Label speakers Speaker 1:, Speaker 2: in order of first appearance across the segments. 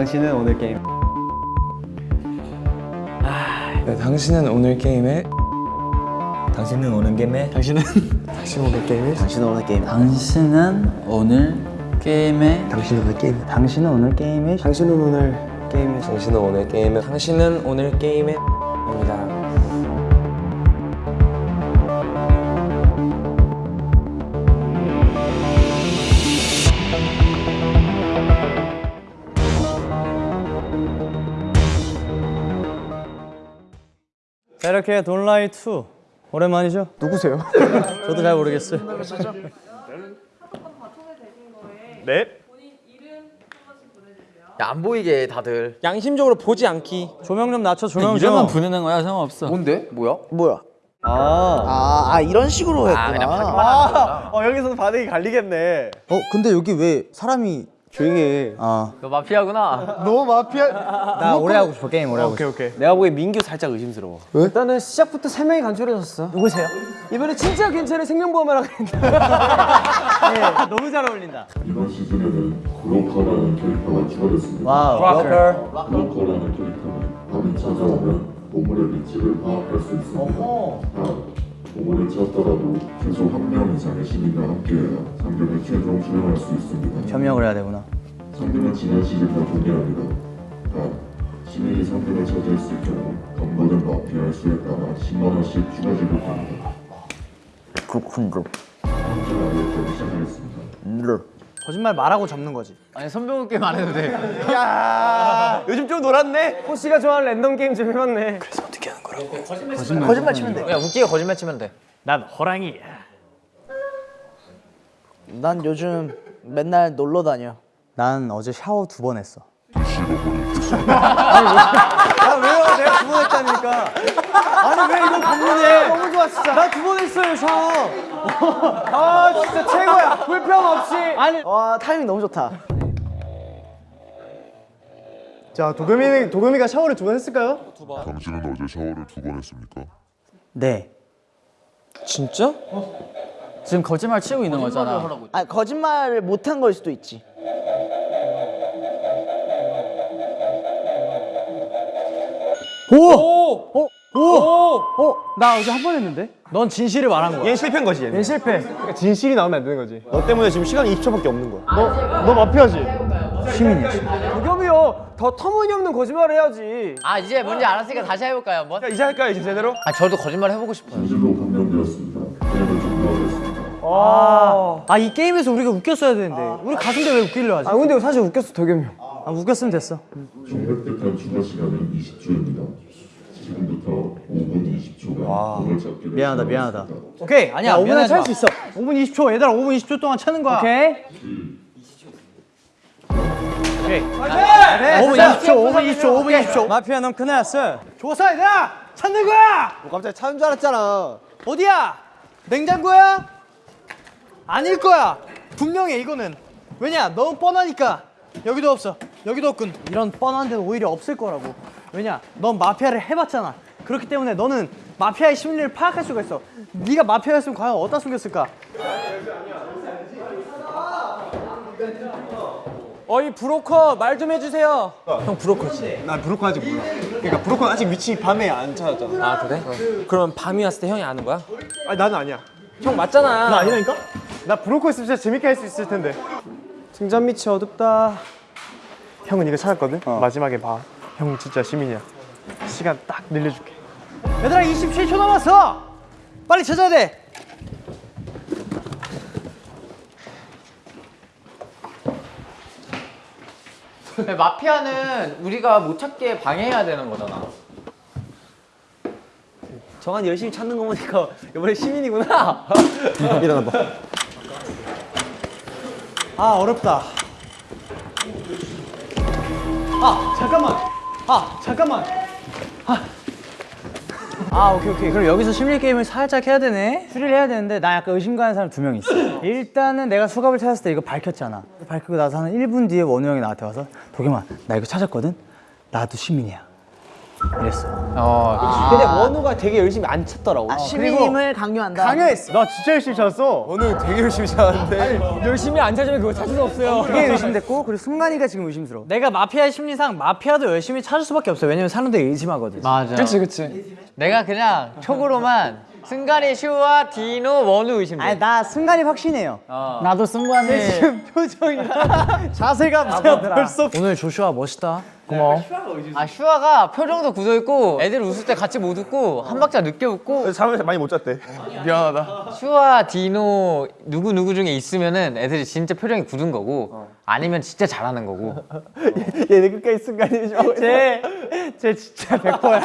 Speaker 1: 당신은 오늘 게임
Speaker 2: 네, 당신은 오늘 게임에
Speaker 3: 당신은 오는 게임에
Speaker 1: 당신은
Speaker 2: 당신 오늘 게임에
Speaker 1: 당신은 오늘 게임
Speaker 4: 당신은 오늘 게임에
Speaker 1: 당신은 오늘 게임 당신은 오늘 게임에 당신은 오늘 게임에
Speaker 2: 당신은 오늘 게임에 당신은 오늘 게임에 입니다
Speaker 1: 자 이렇게 돈라이 2 오랜만이죠? 누구세요? 저도 잘 모르겠어요
Speaker 5: 안 보이게 다들
Speaker 2: 양심적으로 보지 않기
Speaker 1: 조명 좀 낮춰 조명 좀
Speaker 4: 이름만 부르는 거야 상관없어
Speaker 5: 뭔데? 뭐야?
Speaker 6: 뭐야?
Speaker 1: 아,
Speaker 6: 아, 아 이런 식으로 했구나.
Speaker 5: 아 그냥 하기만 하는 거구나
Speaker 1: 어 여기서는 반응이 갈리겠네
Speaker 6: 어 근데 여기 왜 사람이
Speaker 1: 조용히 해.
Speaker 6: 아.
Speaker 5: 너 마피아구나.
Speaker 1: 너무 마피아? 나 오래 하고 싶어 게임 오래 하고 싶어 오케이 오케이. 내가 보기엔 민규 살짝 의심스러워.
Speaker 7: 일단은 시작부터 세 명이 간절해졌어. 누구세요? 이번에 진짜 괜찮은 생명보험을 하겠는데.
Speaker 1: 너무 잘 어울린다.
Speaker 8: 이번 시즌에는 브로커라는 캐릭터가 추가됐습니다.
Speaker 1: wow.
Speaker 8: 브로커라는 캐릭터는 밤이 찾아오면 보물의 위치를 파악할 수 있습니다. 단, 보물을 찾더라도 최소 한 명 이상의 시민과 함께해야 상금을 최종 수령할 수 있습니다.
Speaker 1: 협력을 해야 되구나
Speaker 8: 상금은 지난 시즌과 동일합니다. 단, 시민이 상금을 차지했을 경우 건거는 마피아의 수에 따라 10만 원씩 추가 지급됩니다.
Speaker 6: 그렇군요.
Speaker 8: 시작하겠습니다.
Speaker 7: 거짓말 말하고 접는 거지.
Speaker 5: 아니 선병호 게임 안 해도 돼
Speaker 7: 요즘 좀 놀았네. 호시가 좋아하는 랜덤 게임 좀 해봤네. 그래서
Speaker 6: 거짓말 치면 돼.
Speaker 5: 그냥 웃기게 거짓말 치면 돼
Speaker 1: 난 호랑이
Speaker 6: 난 요즘 맨날 놀러 다녀.
Speaker 1: 난 어제 샤워 두 번 했어
Speaker 7: 아 왜요? 내가 두 번 했다니까. 아니 왜 이거 반문해? 너무 좋아 진짜. 나 두 번 했어요 샤워. 아 진짜 최고야. 불평 없이. 아니.
Speaker 6: 와 타이밍 너무 좋다.
Speaker 7: 자 도겸이 도겸이가 샤워를 두 번 했을까요?
Speaker 8: 당신은 어제 샤워를 두 번 했습니까?
Speaker 1: 네
Speaker 2: 진짜?
Speaker 4: 지금 거짓말 치고 있는 거잖아
Speaker 6: 아 거짓말을 못한 걸 수도 있지.
Speaker 7: 나 어제 한 번 했는데.
Speaker 1: 넌 진실을 말한 거야
Speaker 7: 얘 실패인 거지 얘는. 얘 실패. 그러니까 진실이 나오면 안 되는 거지. 너 때문에 지금 시간이 20초밖에 없는 거야. 너 너 마피아지. 시민이야. 더 터무니없는 거짓말을 해야지.
Speaker 5: 아 이제 뭔지 알았으니까 다시 해볼까요 한번?
Speaker 7: 야, 이제 할까요 이제 제대로?
Speaker 5: 아 저도 거짓말 해보고 싶어요
Speaker 8: 진실로. 게임을 종료하겠습니다.
Speaker 1: 아이 게임에서 우리가 웃겼어야 되는데 우리 가수인데 왜 웃기려 하지?
Speaker 7: 아 근데 사실 웃겼어 도겸이 형.
Speaker 1: 아, 웃겼으면 됐어
Speaker 8: 총 획득한 추가 시간은 20초입니다. 지금부터 5분 20초간 돈을 잡게 될
Speaker 1: 미안하다, 미안하다. 오케이 아니야
Speaker 7: 5분에
Speaker 1: 미안하지 마.
Speaker 7: 찰수 있어.
Speaker 1: 5분 20초 얘들아 5분 20초 동안 차는 거야
Speaker 7: 오케이.
Speaker 1: 오케이
Speaker 7: 그래.
Speaker 1: 5분 20초 5분 20초 5분 20초 마피아 넌 큰일 났어
Speaker 7: 좋았어 얘들아. 찾는 거야. 뭐 갑자기 찾는 줄 알았잖아. 어디야? 냉장고야? 아닐 거야. 분명해 이거는. 왜냐? 너무 뻔하니까. 여기도 없어. 여기도 없군. 이런 뻔한 데는 오히려 없을 거라고. 왜냐? 넌 마피아를 해봤잖아. 그렇기 때문에 너는 마피아의 심리를 파악할 수가 있어. 네가 마피아였으면 과연 어디다 숨겼을까?
Speaker 2: 어이 브로커 말 좀 해주세요
Speaker 7: 난 브로커 아직 몰라. 그러니까 브로커 아직 위치 밤에 안 찾았잖아.
Speaker 2: 아 그래? 그러면 밤이 왔을 때 형이 아는 거야?
Speaker 7: 아니 나는 아니야.
Speaker 2: 형 맞잖아
Speaker 7: 나 아니라니까? 나 브로커 있으면 진짜 재밌게 할 수 있을 텐데. 등잔 밑이 어둡다. 형은 이거 찾았거든? 마지막에 봐. 형 진짜 시민이야. 시간 딱 늘려줄게. 얘들아 27초 남았어! 빨리 찾아야 돼!
Speaker 5: 마피아는 우리가 못 찾게 방해해야 되는 거잖아
Speaker 7: 정한 열심히 찾는 거 보니까 이번에 시민이구나. 일어나봐. 아 어렵다. 아 잠깐만. 아 잠깐만.
Speaker 1: 아 오케이 오케이. 그럼 여기서 심리 게임을 살짝 해야 되네? 추리를 해야 되는데 나 약간 의심 가는 사람 두 명 있어. 일단은 내가 수갑을 찾았을 때 이거 밝혔잖아. 밝히고 나서 한 1분 뒤에 원우 형이 나한테 와서 도겸아 나 이거 찾았거든? 나도 시민이야 이랬어.
Speaker 5: 어,
Speaker 9: 근데 원우가 되게 열심히 안 쳤더라고.
Speaker 6: 아, 시민임을 강요한다.
Speaker 7: 강요했어. 나 진짜 열심히 쳤어.
Speaker 9: 원우 되게 열심히 쳤는데. 열심히 안 찾으면 그거 찾을 수 없어요.
Speaker 1: 그게 의심됐고 그리고 승관이가 지금 의심스러워.
Speaker 7: 내가 마피아 심리상 마피아도 열심히 찾을 수밖에 없어. 왜냐면 사람들이 의심하거든.
Speaker 5: 맞아.
Speaker 4: 그치 그치.
Speaker 5: 내가 그냥 촉으로만 승관이, 슈와 디노, 원우 의심돼.
Speaker 1: 아니 나 승관이 확신해요.
Speaker 4: 나도 승관이
Speaker 7: 자세가 벌써 오늘 조슈아 멋있다.
Speaker 5: 아 슈아가 표정도 굳어 있고 애들 웃을 때 같이 못 웃고 한 박자 늦게 웃고
Speaker 9: 잠을 많이 못 잤대.
Speaker 5: 슈아 디노 누구 누구 중에 있으면은 애들이 진짜 표정이 굳은 거고 아니면 진짜 잘하는 거고
Speaker 9: 얘네 끝까지 순간이 좀.
Speaker 7: 쟤, 쟤 진짜 100%야.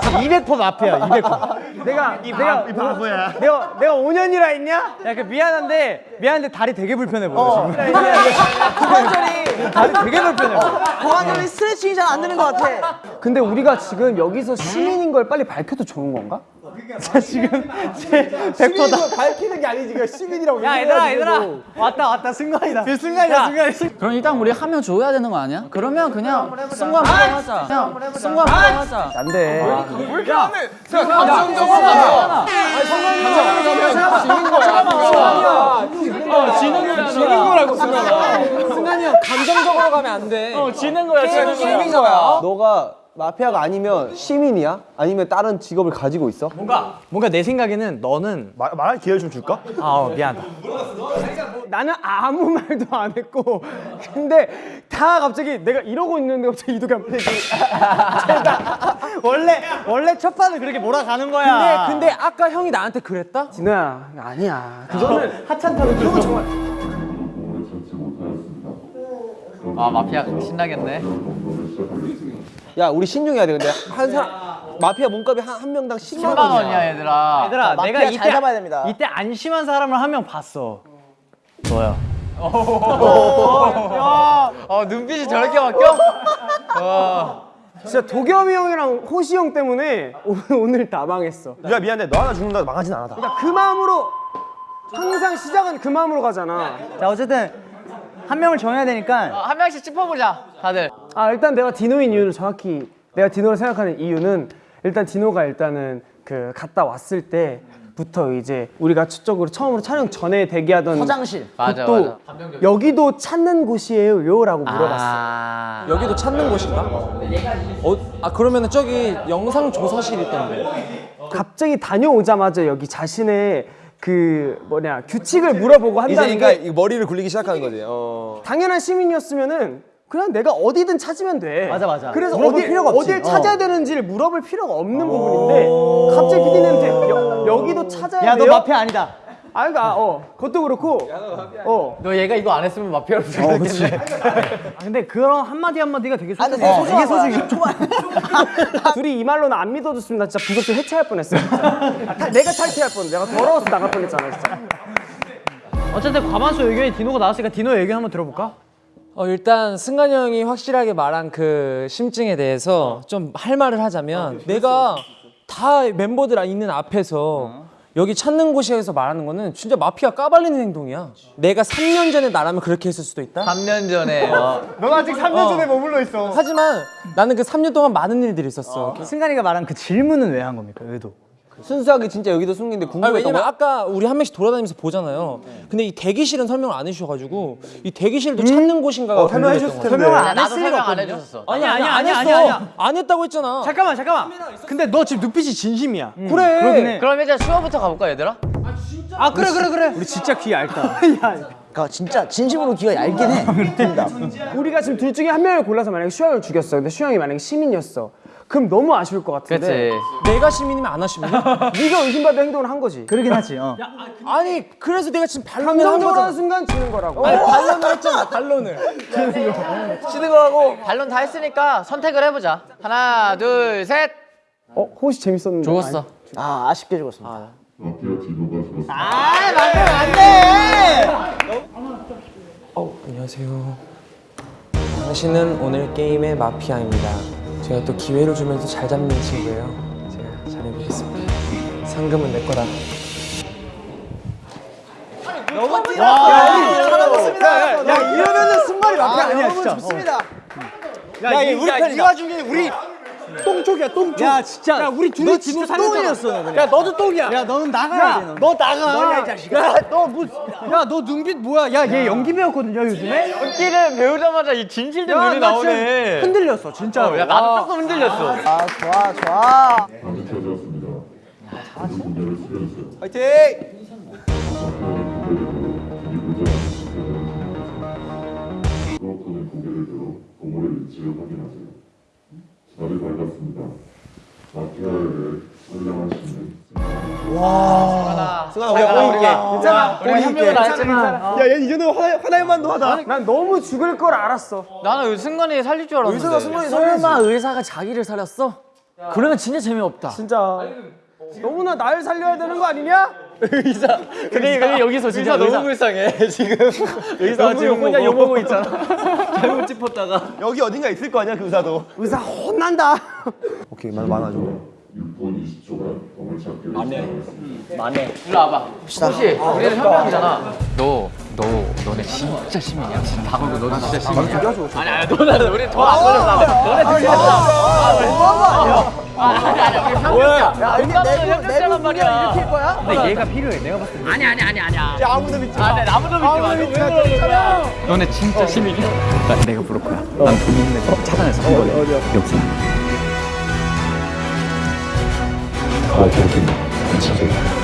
Speaker 7: 200% 마피아, 200%. 내가, 내가, 이 바보야. 내가, 내가 5년이라 했냐? 야, 그 미안한데, 미안한데 다리 되게 불편해 보여, 지금.
Speaker 6: 고관
Speaker 7: 다리 되게 불편해 보여.
Speaker 6: 고관절이 스트레칭이 잘 안 되는 것 같아.
Speaker 9: 근데 우리가 지금 여기서 시민인 걸 빨리 밝혀도 좋은 건가?
Speaker 7: 자, 지금, 쟤 100%다.
Speaker 9: 밝히는 게 아니지. 그 시민이라고.
Speaker 7: 야, 얘들아, 얘들아. 왔다, 왔다, 승관이다. 그 승관이다, 승관이.
Speaker 4: 그럼 일단 우리 한 명 줘야 되는 거 아니야? 그러면 그냥 승관 무덤 하자. 그냥 승관 무덤 하자.
Speaker 9: 안 돼. 감정적으로 가면 안 돼. 어, 지는 거야, 지는 거야. 너가 마피아가 아니면 시민이야? 아니면 다른 직업을 가지고 있어?
Speaker 7: 뭔가, 뭔가 내 생각에는 너는.
Speaker 9: 말, 말할 기회를 좀 줄까?
Speaker 7: 아, 어, 미안하다.
Speaker 9: 나는 아무 말도 안 했고 근데 다 갑자기 내가 이러고 있는데 갑자기 이도가
Speaker 7: 원래, 원래 첫 판은 그렇게 몰아가는 거야.
Speaker 9: 근데 근데 아까 형이 나한테 그랬다? 진호야 아니야 그거는 하찮다고 그거 정말
Speaker 8: 몸을 찾지 못하였습니다.
Speaker 5: 아 마피아 신나겠네
Speaker 9: 야 우리 신중해야 돼 근데. 한 사람 마피아 몸값이 한, 한 명당 10만
Speaker 5: 10만
Speaker 9: 원이야.
Speaker 5: 원이야 얘들아.
Speaker 7: 얘들아,
Speaker 6: 마피아
Speaker 7: 내가
Speaker 6: 잘
Speaker 7: 이때,
Speaker 6: 잡아야 됩니다.
Speaker 7: 이때 안심한 사람을 한 명 봤어. 너야.
Speaker 5: 어 눈빛이 저렇게 바뀌어?
Speaker 9: 진짜 도겸이 형이랑 호시 형 때문에 오늘, 오늘 다 망했어.
Speaker 3: 야 미안해. 너 하나 죽는다 망하진 않아
Speaker 9: 그러니까 그 마음으로 항상 시작은 그 마음으로 가잖아.
Speaker 1: 자 어쨌든 한 명을 정해야 되니까
Speaker 5: 어, 한 명씩 짚어보자 다들
Speaker 9: 아 일단 내가 디노인 이유를 정확히 내가 디노를 생각하는 이유는 일단 디노가 일단은 그 갔다 왔을 때부터 이제 우리가 첫적으로 처음으로 촬영 전에 대기하던
Speaker 6: 화장실.
Speaker 5: 맞아
Speaker 9: 또
Speaker 5: 맞아
Speaker 9: 여기도 찾는 곳이에요? 라고 물어봤어
Speaker 5: 아
Speaker 2: 여기도 찾는 곳인가? 어, 아 그러면은 저기 영상 조사실 있던데.
Speaker 9: 갑자기 다녀오자마자 여기 자신의 그 뭐냐 규칙을 물어보고 한다는 게
Speaker 3: 머리를 굴리기 시작하는 거지 어.
Speaker 9: 당연한 시민이었으면은 그냥 내가 어디든 찾으면 돼.
Speaker 1: 맞아, 맞아.
Speaker 9: 그래서 어디,
Speaker 1: 필요가 없지.
Speaker 9: 어딜
Speaker 1: 어.
Speaker 9: 찾아야 되는지를 물어볼 필요가 없는 부분인데 갑자기 PD한테 여기도 찾아야
Speaker 1: 야너
Speaker 9: 돼요?
Speaker 1: 마피아 아니다.
Speaker 9: 아 그러니까 어 그것도 그렇고
Speaker 5: 어너 얘가 이거 안 했으면 마피아로 부르겠네
Speaker 7: 아, 근데 그런 한 마디 한 마디가 되게
Speaker 6: 아,
Speaker 7: 소중해.
Speaker 6: 되게 소중해. 초반.
Speaker 9: 둘이 이 말로는 안 믿어줬으면 나 진짜 부석도 해체할 뻔했어. 타- 내가 탈퇴할 뻔. 내가 더러워서 나갈 뻔했잖아 진짜.
Speaker 7: 어쨌든 과반수 의견이 디노가 나왔으니까 디노 의견 한번 들어볼까?
Speaker 2: 어 일단 승관이 형이 확실하게 말한 그 심증에 대해서 좀 할 말을 하자면 내가 다 멤버들 있는 앞에서 여기 찾는 곳에서 말하는 거는 진짜 마피아 까발리는 행동이야. 내가 3년 전에 나라면 그렇게 했을 수도 있다.
Speaker 5: 3년 전에 어,
Speaker 9: 넌 아직 3년 전에 머물러 있어.
Speaker 2: 하지만 나는 그 3년 동안 많은 일들이 있었어.
Speaker 1: 승관이가 말한 그 질문은 왜 한 겁니까 의도?
Speaker 9: 순수하게 진짜 여기도 숨긴데
Speaker 2: 아니,
Speaker 9: 궁금했던
Speaker 2: 왜냐면? 아까 우리 한 명씩 돌아다니면서 보잖아요. 근데 이 대기실은 설명을 안 해주셔가지고 이 대기실도 찾는 곳인가가
Speaker 3: 설명해
Speaker 2: 궁금했던
Speaker 3: 줬을. 텐데.
Speaker 1: 설명을 안 했을 리가
Speaker 5: 설명 안
Speaker 1: 없거든요.
Speaker 5: 해줬어
Speaker 7: 아니야, 아니야,
Speaker 2: 안
Speaker 7: 아니야,
Speaker 2: 했어.
Speaker 7: 아니야, 아니야.
Speaker 2: 안 했다고 했잖아.
Speaker 7: 잠깐만, 잠깐만. 근데 너 지금 눈빛이 진심이야.
Speaker 9: 그래.
Speaker 1: 그러긴 해.
Speaker 5: 그럼 이제 슈아부터 가볼까 얘들아?
Speaker 7: 아, 그래, 그래, 그래.
Speaker 9: 우리 진짜 귀 얇다.
Speaker 6: 그러니까 진짜 진심으로 귀가 얇긴 해. 됩니다.
Speaker 9: 우리가 지금 둘 중에 한 명을 골라서 만약에 슈양을 죽였어. 근데 슈양이 만약에 시민이었어. 그럼 너무 아쉬울 것 같은데.
Speaker 5: 그치
Speaker 2: 내가 시민이면 안 하시면
Speaker 9: 네가 의심받을 행동을 한 거지.
Speaker 1: 그러긴 하지. 어.
Speaker 2: 아니 그래서 내가 지금 반론을 한 거잖아.
Speaker 9: 순간 지는 거라고.
Speaker 2: 아니 반론을 했잖아 반론을.
Speaker 5: 치는 거하고 반론 다 했으니까 선택을 해보자 하나 둘셋
Speaker 9: 어 호시 재밌었는데.
Speaker 5: 죽었어
Speaker 6: 아 아쉽게 죽었습니다.
Speaker 8: 마피아 디노가 죽었습니다.
Speaker 2: 어 안녕하세요. 당신은 오늘 게임의 마피아입니다. 제가 또 기회를 주면서 잘 잡는 친구예요. 제가 잘해보겠습니다. 상금은 내 거다.
Speaker 9: 야 이러면은 승관이 마피아 아니야 진짜.
Speaker 6: 좋습니다.
Speaker 7: 야, 이, 우리 이 와중에 우리 똥쪽이야 똥쪽. 야 진짜. 야 우리 둘이 디노 살렸잖아. 야 너도 똥이야. 야 너는 나가야 돼. 너, 너 나가. 너야 이 자식아. 야너 뭐? 야너 눈빛 뭐야? 야 얘 연기 배웠거든요 요즘에.
Speaker 5: 연기를 배우자마자 이 진실된
Speaker 7: 야,
Speaker 5: 눈이
Speaker 7: 나
Speaker 5: 나오네.
Speaker 7: 흔들렸어 진짜로.
Speaker 5: 야 나도 조금 흔들렸어.
Speaker 6: 아 좋아 좋아.
Speaker 3: 화이팅!
Speaker 8: 수업하는 고개를 들어 동물의 위치를 확인하세요. 달이 밝았습니다. 마피아를 선량한 신은
Speaker 3: 승아 우리 보이게.
Speaker 5: 괜찮아. 우리 한 명은 알았지만
Speaker 3: 야 얘이 정도면 하나 하나만도 하다.
Speaker 9: 난 너무 죽을 걸 알았어.
Speaker 5: 나는 순간에 살릴 줄 알았는데.
Speaker 3: 의사가 승관이
Speaker 4: 설마 의사가 자기를 살렸어? 그러면 진짜 재미없다.
Speaker 9: 진짜 너무나 날 살려야 되는 거 아니냐?
Speaker 5: 근데 근데 여기서 진짜 너무 불쌍해 지금.
Speaker 9: 의사 지금 혼자 욕먹고 있잖아.
Speaker 3: 여기 어딘가 있을 거 아니야 그 의사도.
Speaker 9: 의사 혼난다.
Speaker 3: 오케이 만 많아져.
Speaker 8: 6분 20초간 범을 찾기를 시작하겠습니다.
Speaker 5: 일로 와봐. 혹시 우리는 현명이잖아. 너, 너, 너네 진짜 시민이야. 지금 다 걸고 너는 진짜 시민이야. 아니 아니 너는 우리 돈안 걸렸어. 너네 진짜. 아 니 아니 현명이야. 야 이게 내 현명이란 말이야. 이렇게 거야?
Speaker 1: 근데 얘가 필요해. 내가 봤을 때.
Speaker 5: 아니 아니 아니 아니야.
Speaker 3: 야 아무도 믿지 마.
Speaker 5: 아, 네, 아무도 믿지 마. 왜 그러는 거야? 너네 진짜 시민이야. 나 내가 부를 거야. 난돈 있는 거 차단해서 한 거래. 여기.
Speaker 8: 다 결국 찾아요. 시작.